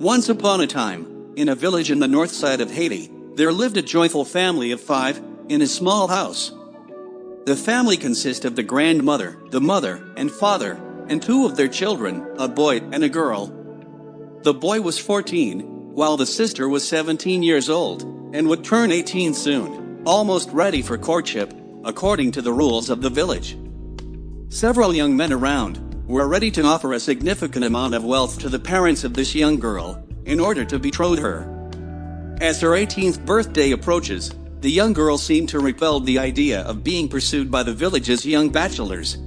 Once upon a time, in a village in the north side of Haiti, there lived a joyful family of five, in a small house. The family consisted of the grandmother, the mother, and father, and two of their children, a boy and a girl. The boy was 14, while the sister was 17 years old, and would turn 18 soon, almost ready for courtship, according to the rules of the village. Several young men around were ready to offer a significant amount of wealth to the parents of this young girl in order to betroth her. As her 18th birthday approaches, the young girl seemed to repel the idea of being pursued by the village's young bachelors.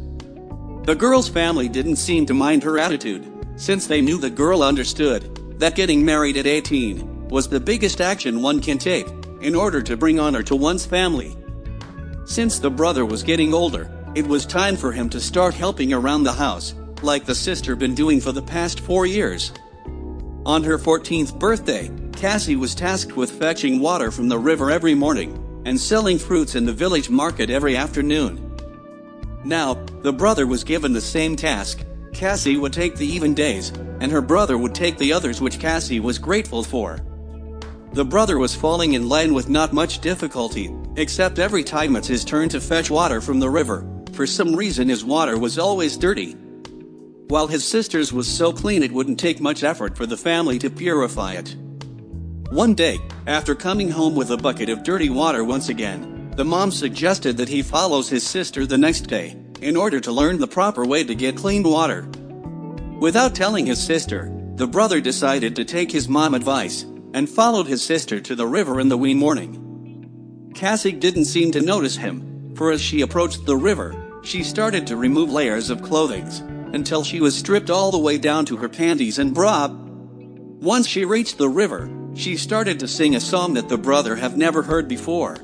The girl's family didn't seem to mind her attitude, since they knew the girl understood that getting married at 18 was the biggest action one can take in order to bring honor to one's family. Since the brother was getting older, it was time for him to start helping around the house, like the sister been doing for the past four years. On her 14th birthday, Cassie was tasked with fetching water from the river every morning and selling fruits in the village market every afternoon. Now, the brother was given the same task. Cassie would take the even days, and her brother would take the others which Cassie was grateful for. The brother was falling in line with not much difficulty, except every time it's his turn to fetch water from the river, for some reason his water was always dirty. While his sister's was so clean it wouldn't take much effort for the family to purify it. One day, after coming home with a bucket of dirty water once again, the mom suggested that he follows his sister the next day, in order to learn the proper way to get clean water. Without telling his sister, the brother decided to take his mom advice and followed his sister to the river in the wee morning. Cassie didn't seem to notice him, for as she approached the river, she started to remove layers of clothing until she was stripped all the way down to her panties and bra. Once she reached the river, she started to sing a song that the brother have never heard before.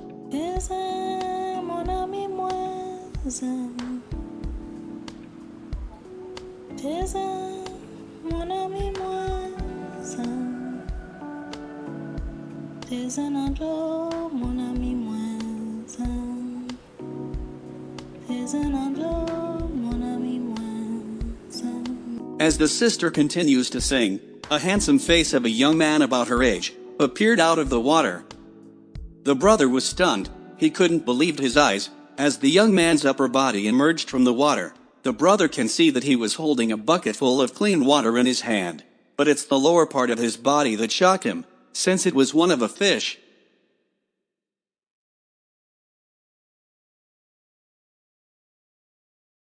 As the sister continues to sing, a handsome face of a young man about her age appeared out of the water. The brother was stunned, he couldn't believe his eyes, as the young man's upper body emerged from the water. The brother can see that he was holding a bucket full of clean water in his hand, but it's the lower part of his body that shocked him, since it was one of a fish,